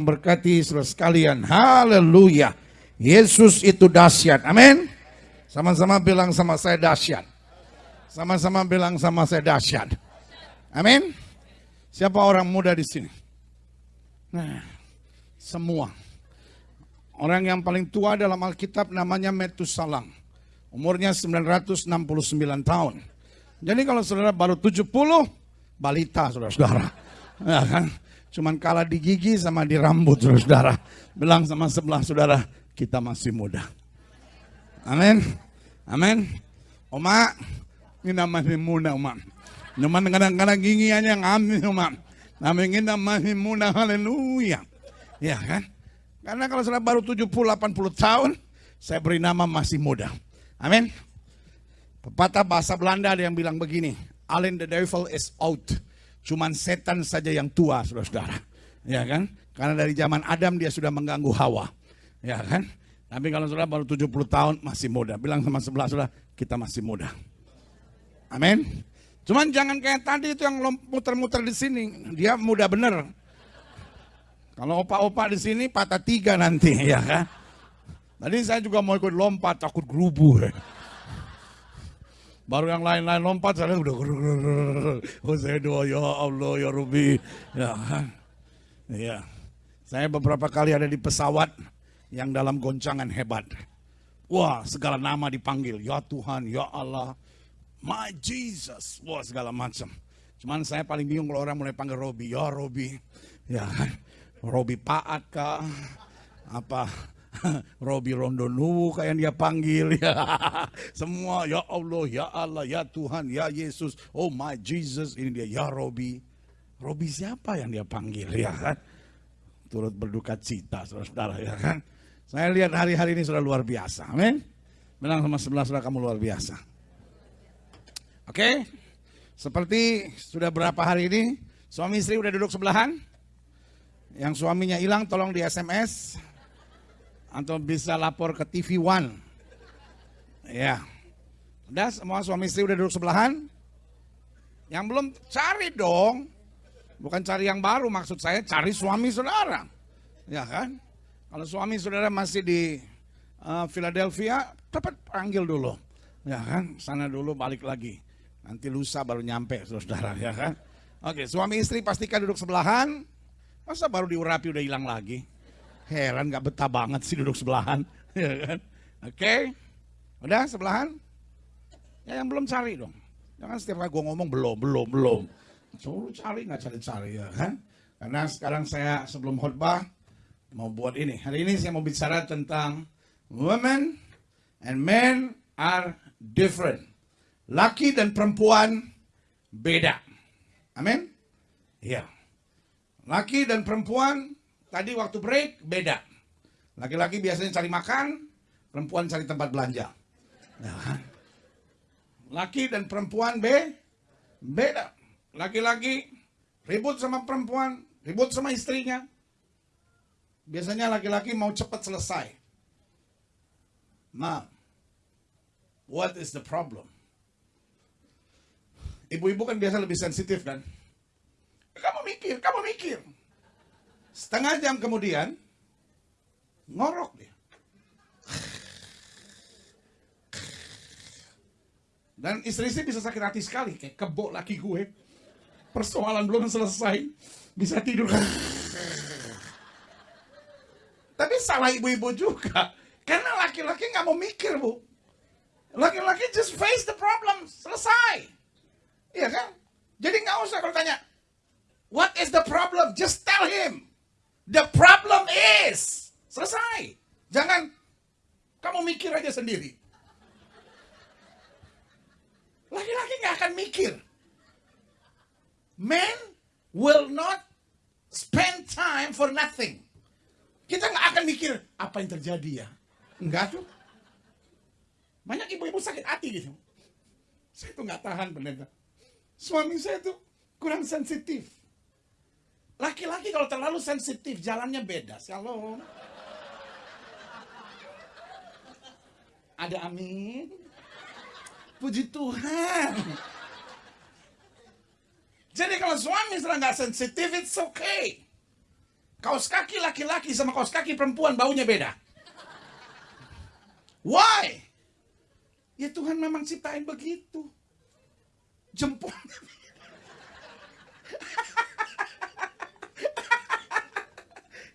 Berkati saudara sekalian. Haleluya. Yesus itu dahsyat. Amin. Sama-sama bilang sama saya dahsyat. Sama-sama bilang sama saya dahsyat. Amin. Siapa orang muda di sini? Nah, semua. Orang yang paling tua dalam Alkitab namanya Metusalam. Umurnya 969 tahun. Jadi kalau saudara baru 70, balita saudara-saudara. Ya kan? Cuman kalah di gigi sama di rambut saudara. Bilang sama sebelah saudara, kita masih muda. Amin. Amin. Oma, ini masih muda Oma. Cuman kadang-kadang gigi aja amin Oma. Namun kita masih muda, haleluya. Ya kan? Karena kalau sudah baru 70-80 tahun, saya beri nama masih muda. Amin. Pepatah bahasa Belanda ada yang bilang begini, Allen the devil is out Cuman setan saja yang tua, saudara-saudara. Ya kan? Karena dari zaman Adam dia sudah mengganggu Hawa. Ya kan? Tapi kalau saudara baru 70 tahun masih muda. Bilang sama sebelah saudara, kita masih muda. Amin. Cuman jangan kayak tadi itu yang muter-muter di sini. Dia muda bener. Kalau opa-opa di sini patah tiga nanti, ya kan? Tadi saya juga mau ikut lompat, takut gerubu. Ya. Baru yang lain-lain lompat, saya udah oh saya doa ya Allah ya Rubi. Ya? Iya. Saya beberapa kali ada di pesawat yang dalam goncangan hebat. Wah, segala nama dipanggil. Ya Tuhan, ya Allah, my Jesus. Wah, segala macam. Cuman saya paling bingung kalau orang mulai panggil Robi. Ya Robi. Ya? Robi Paat kah? Apa? Robi Rondonu kayak dia panggil ya. Semua ya Allah, ya Allah, ya Tuhan, ya Yesus. Oh my Jesus, ini dia ya Robi. Robi siapa yang dia panggil ya kan? Turut berduka cita saudara-saudara ya kan? Saya lihat hari-hari ini sudah luar biasa. Amin. Bilang sama sebelah saudara kamu luar biasa. Oke. Seperti sudah berapa hari ini suami istri udah duduk sebelahan? Yang suaminya hilang tolong di SMS atau bisa lapor ke TV One. Ya. Udah semua suami istri udah duduk sebelahan? Yang belum cari dong. Bukan cari yang baru maksud saya cari suami saudara. Ya kan? Kalau suami saudara masih di uh, Philadelphia, cepat panggil dulu. Ya kan? Sana dulu balik lagi. Nanti lusa baru nyampe saudara ya kan? Oke, suami istri pastikan duduk sebelahan. Masa baru diurapi udah hilang lagi? Heran gak betah banget sih duduk sebelahan. ya kan? Oke. Okay. Udah sebelahan? Ya yang belum cari dong. Jangan setiap kali gue ngomong belum, belum, belum. Suruh cari nggak cari-cari ya kan? Karena sekarang saya sebelum khutbah mau buat ini. Hari ini saya mau bicara tentang women and men are different. Laki dan perempuan beda. Amin? Iya. Laki dan perempuan Tadi waktu break beda. Laki-laki biasanya cari makan, perempuan cari tempat belanja. Ya kan? Laki dan perempuan be beda. Laki-laki ribut sama perempuan, ribut sama istrinya. Biasanya laki-laki mau cepat selesai. Nah, what is the problem? Ibu-ibu kan biasa lebih sensitif kan? Kamu mikir, kamu mikir. Setengah jam kemudian, ngorok dia. Dan istri-istri bisa sakit hati sekali, kayak kebok laki gue. Persoalan belum selesai, bisa tidur. Tapi salah ibu-ibu juga. Karena laki-laki nggak mau mikir, Bu. Laki-laki just face the problem, selesai. Iya kan? Jadi nggak usah kalau tanya, what is the problem? Just tell him. The problem is. Selesai. Jangan kamu mikir aja sendiri. Laki-laki nggak akan mikir. Men will not spend time for nothing. Kita nggak akan mikir apa yang terjadi ya. Enggak tuh. Banyak ibu-ibu sakit hati gitu. Saya tuh nggak tahan pendeta. Suami saya tuh kurang sensitif. Laki-laki kalau terlalu sensitif, jalannya beda. Shalom. Ada amin. Puji Tuhan. Jadi kalau suami sudah nggak sensitif, it's okay. Kaos kaki laki-laki sama kaos kaki perempuan baunya beda. Why? Ya Tuhan memang ciptain begitu. Jempol.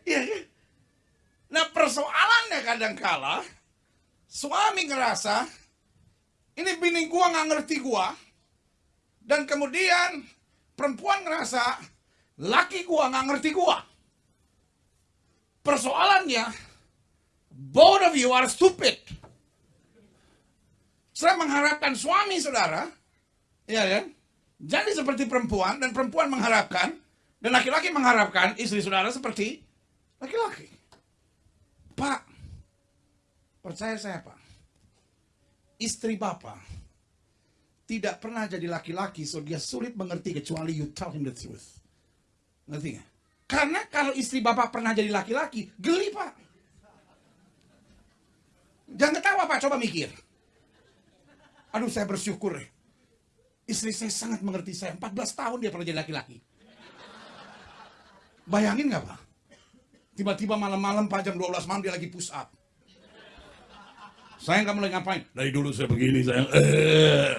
Iya kan? Nah persoalannya kadang-kala suami ngerasa ini bini gua nggak ngerti gua dan kemudian perempuan ngerasa laki gua nggak ngerti gua. Persoalannya both of you are stupid. Saya mengharapkan suami saudara, ya kan? Jadi seperti perempuan dan perempuan mengharapkan dan laki-laki mengharapkan istri saudara seperti laki-laki. Percaya saya Pak, istri Bapak tidak pernah jadi laki-laki, so dia sulit mengerti kecuali you tell him the truth. Ngerti nggak? Karena kalau istri Bapak pernah jadi laki-laki, geli Pak. Jangan ketawa Pak, coba mikir. Aduh saya bersyukur ya. Istri saya sangat mengerti saya. 14 tahun dia pernah jadi laki-laki. Bayangin nggak Pak? Tiba-tiba malam-malam Pak jam 12 malam dia lagi push up. Saya nggak mulai ngapain. Dari dulu saya begini saya. Eh.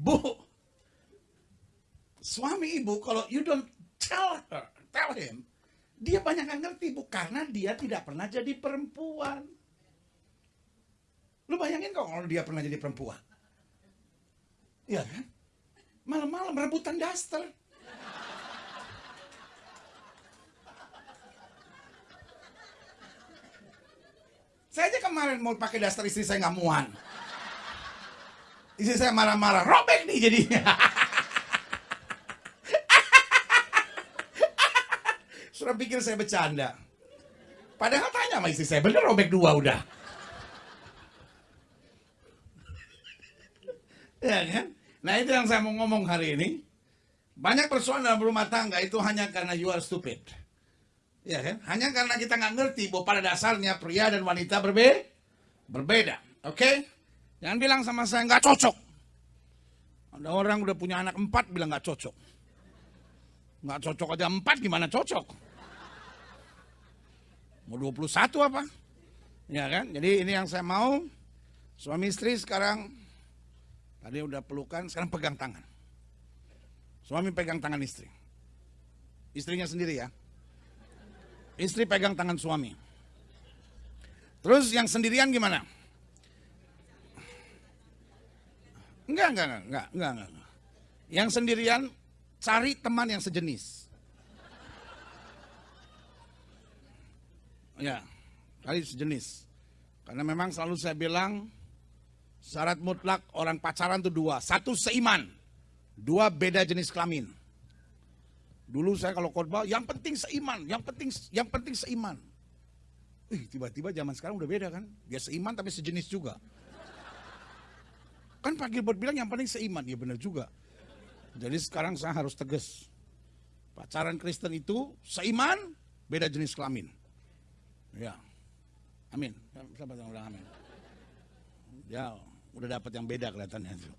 Bu, suami ibu kalau you don't tell her, tell him, dia banyak nggak ngerti bu karena dia tidak pernah jadi perempuan. Lu bayangin kalau dia pernah jadi perempuan. Iya kan? Malam-malam rebutan daster. Saya aja kemarin mau pakai daster istri saya nggak muan. Istri saya marah-marah, robek nih jadinya. Sudah pikir saya bercanda. Padahal tanya sama istri saya, bener robek dua udah. ya kan? Nah itu yang saya mau ngomong hari ini. Banyak persoalan dalam rumah tangga itu hanya karena you are stupid. Ya kan? Hanya karena kita nggak ngerti bahwa pada dasarnya pria dan wanita berbe berbeda. Oke? Okay? Jangan bilang sama saya nggak cocok. Ada orang udah punya anak empat bilang nggak cocok. Nggak cocok aja empat gimana cocok? Mau 21 apa? Ya kan? Jadi ini yang saya mau. Suami istri sekarang tadi udah pelukan, sekarang pegang tangan. Suami pegang tangan istri. Istrinya sendiri ya. Istri pegang tangan suami. Terus yang sendirian gimana? Enggak, enggak, enggak, enggak, enggak, enggak. Yang sendirian cari teman yang sejenis. Ya, cari sejenis. Karena memang selalu saya bilang syarat mutlak orang pacaran itu dua. Satu seiman, dua beda jenis kelamin. Dulu saya kalau khotbah yang penting seiman, yang penting yang penting seiman. Ih, tiba-tiba zaman sekarang udah beda kan? Dia seiman tapi sejenis juga. Kan Pak Gilbert bilang yang penting seiman, ya benar juga. Jadi sekarang saya harus tegas. Pacaran Kristen itu seiman, beda jenis kelamin. Ya, amin. Siapa yang udah amin? Ya, udah dapat yang beda kelihatannya itu.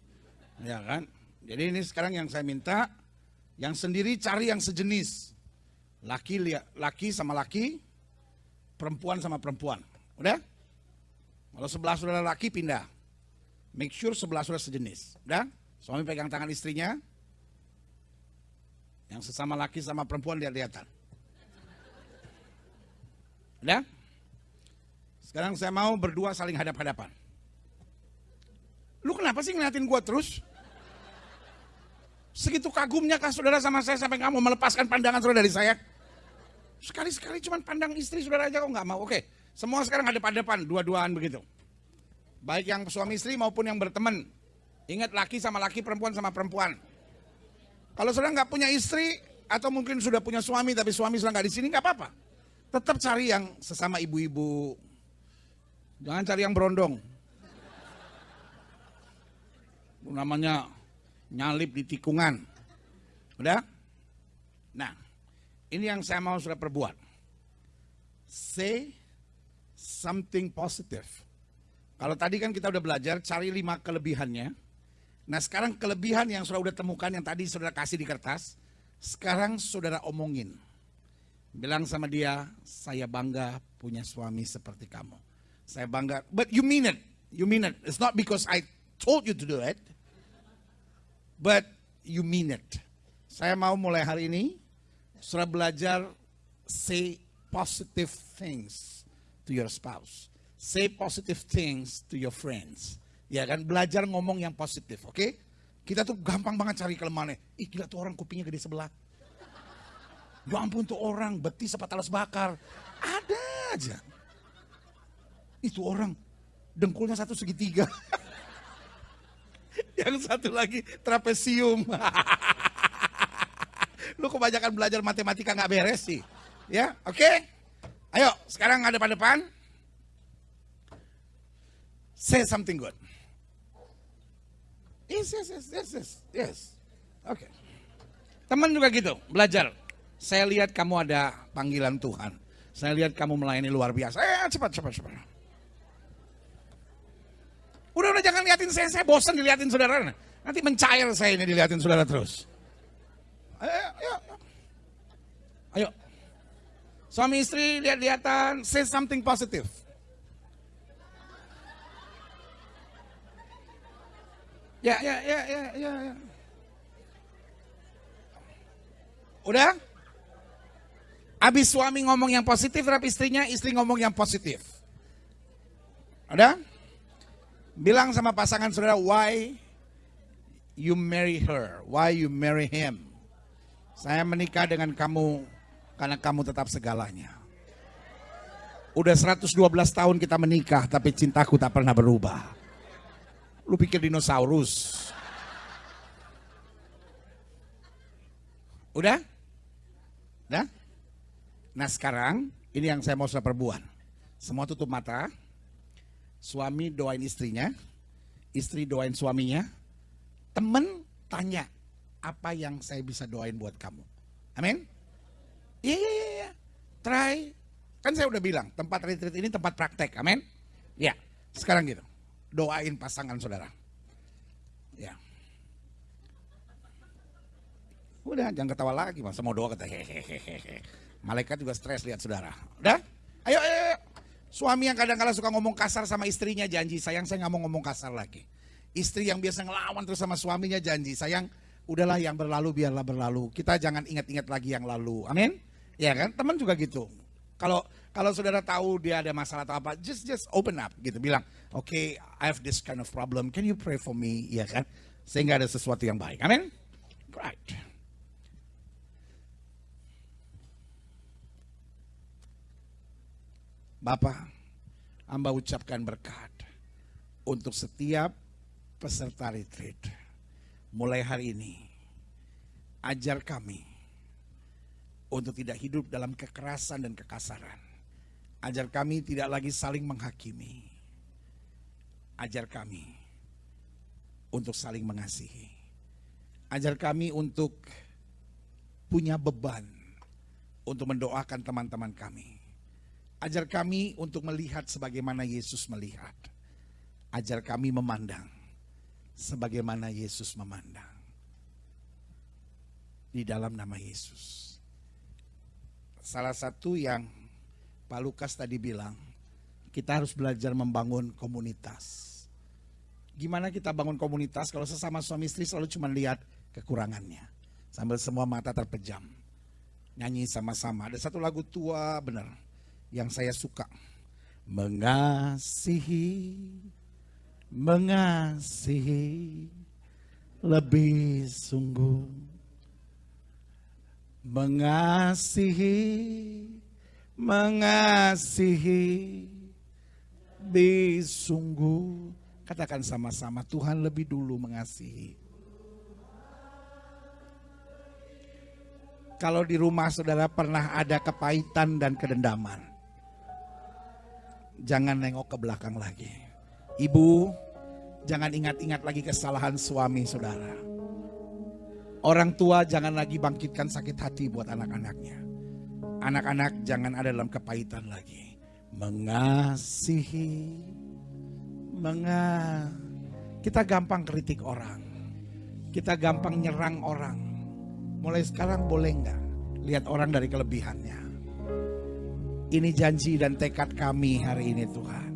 Ya kan? Jadi ini sekarang yang saya minta, yang sendiri cari yang sejenis. Laki laki sama laki, perempuan sama perempuan. Udah? Kalau sebelah saudara laki pindah. Make sure sebelah saudara sejenis. Udah? Suami pegang tangan istrinya. Yang sesama laki sama perempuan lihat-lihatan. Udah? Sekarang saya mau berdua saling hadap-hadapan. Lu kenapa sih ngeliatin gua terus? Segitu kagumnya kah saudara sama saya sampai mau melepaskan pandangan saudara dari saya? Sekali-sekali cuma pandang istri saudara aja kok nggak mau. Oke, semua sekarang ada depan dua-duaan begitu. Baik yang suami istri maupun yang berteman. Ingat laki sama laki, perempuan sama perempuan. Kalau saudara nggak punya istri atau mungkin sudah punya suami tapi suami sudah nggak di sini nggak apa-apa. Tetap cari yang sesama ibu-ibu. Jangan cari yang berondong. Namanya nyalip di tikungan. Udah? Nah, ini yang saya mau sudah perbuat. Say something positive. Kalau tadi kan kita udah belajar cari lima kelebihannya. Nah sekarang kelebihan yang sudah udah temukan yang tadi sudah kasih di kertas. Sekarang saudara omongin. Bilang sama dia, saya bangga punya suami seperti kamu. Saya bangga, but you mean it. You mean it. It's not because I told you to do it. But you mean it. Saya mau mulai hari ini, saudara belajar say positive things to your spouse. Say positive things to your friends. Ya kan, belajar ngomong yang positif, oke? Okay? Kita tuh gampang banget cari kelemahannya. Ih gila tuh orang kupingnya gede sebelah. Ya ampun tuh orang betis apa talas bakar. Ada aja. Itu orang dengkulnya satu segitiga. Yang satu lagi trapesium. Lu kebanyakan belajar matematika nggak beres sih. Ya, oke? Okay? Ayo, sekarang ada pada depan. Say something good. Yes, yes, yes, yes, yes. yes. Oke. Okay. Teman juga gitu, belajar. Saya lihat kamu ada panggilan Tuhan. Saya lihat kamu melayani luar biasa. Eh, cepat, cepat, cepat. Udah, udah jangan liatin saya, saya bosan diliatin saudara. Nanti mencair saya ini diliatin saudara terus. Ayo, ayo, ayo. Suami istri lihat-lihatan, say something positive. Ya, ya, ya, ya, ya, ya. Udah? Habis suami ngomong yang positif, terhadap istrinya, istri ngomong yang positif. Udah? Bilang sama pasangan saudara, why you marry her? Why you marry him? Saya menikah dengan kamu karena kamu tetap segalanya. Udah 112 tahun kita menikah, tapi cintaku tak pernah berubah. Lu pikir dinosaurus. Udah? Udah? Nah sekarang ini yang saya mau saya perbuat. Semua tutup mata. Suami doain istrinya. Istri doain suaminya. Temen tanya apa yang saya bisa doain buat kamu. Amin? Iya, iya, iya. iya. Try. Kan saya udah bilang, tempat retreat ini tempat praktek. Amin? Ya, sekarang gitu doain pasangan saudara. Ya. Udah jangan ketawa lagi masa mau doa kata hehehe. Malaikat juga stres lihat saudara. Udah? Ayo, ayo, ayo. Suami yang kadang-kadang suka ngomong kasar sama istrinya janji sayang saya nggak mau ngomong kasar lagi. Istri yang biasa ngelawan terus sama suaminya janji sayang udahlah yang berlalu biarlah berlalu. Kita jangan ingat-ingat lagi yang lalu. Amin? Ya kan? Teman juga gitu. Kalau kalau saudara tahu dia ada masalah atau apa, just just open up gitu, bilang, oke, okay, I have this kind of problem, can you pray for me, ya kan? Sehingga ada sesuatu yang baik. Amin. Right. Bapak, hamba ucapkan berkat untuk setiap peserta retreat. Mulai hari ini, ajar kami untuk tidak hidup dalam kekerasan dan kekasaran Ajar kami tidak lagi saling menghakimi. Ajar kami untuk saling mengasihi. Ajar kami untuk punya beban untuk mendoakan teman-teman kami. Ajar kami untuk melihat sebagaimana Yesus melihat. Ajar kami memandang sebagaimana Yesus memandang. Di dalam nama Yesus. Salah satu yang Pak Lukas tadi bilang, kita harus belajar membangun komunitas. Gimana kita bangun komunitas kalau sesama suami istri selalu cuma lihat kekurangannya. Sambil semua mata terpejam. Nyanyi sama-sama. Ada satu lagu tua benar yang saya suka. Mengasihi, mengasihi lebih sungguh. Mengasihi mengasihi disungguh katakan sama-sama Tuhan lebih dulu mengasihi kalau di rumah saudara pernah ada kepahitan dan kedendaman jangan nengok ke belakang lagi ibu jangan ingat-ingat lagi kesalahan suami saudara orang tua jangan lagi bangkitkan sakit hati buat anak-anaknya Anak-anak jangan ada dalam kepahitan lagi. Mengasihi, menga. Kita gampang kritik orang. Kita gampang nyerang orang. Mulai sekarang boleh nggak lihat orang dari kelebihannya? Ini janji dan tekad kami hari ini Tuhan.